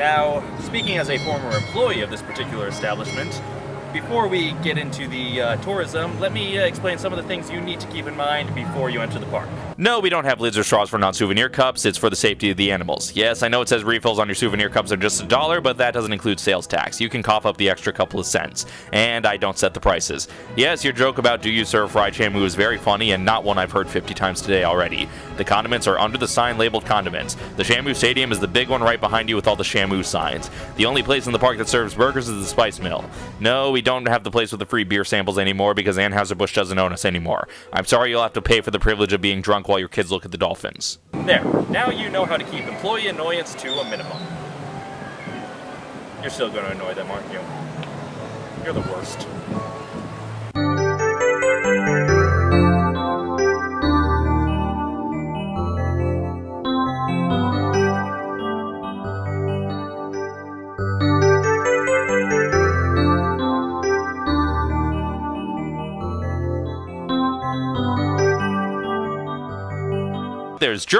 Now, speaking as a former employee of this particular establishment, before we get into the uh, tourism, let me uh, explain some of the things you need to keep in mind before you enter the park. No, we don't have lids or straws for non-souvenir cups. It's for the safety of the animals. Yes, I know it says refills on your souvenir cups are just a dollar, but that doesn't include sales tax. You can cough up the extra couple of cents. And I don't set the prices. Yes, your joke about do you serve fried shamu is very funny and not one I've heard 50 times today already. The condiments are under the sign labeled condiments. The Shamu Stadium is the big one right behind you with all the Shamu signs. The only place in the park that serves burgers is the Spice Mill. No, we don't have the place with the free beer samples anymore because Anheuser-Busch doesn't own us anymore. I'm sorry you'll have to pay for the privilege of being drunk while your kids look at the dolphins. There, now you know how to keep employee annoyance to a minimum. You're still going to annoy them, aren't you? You're the worst. There's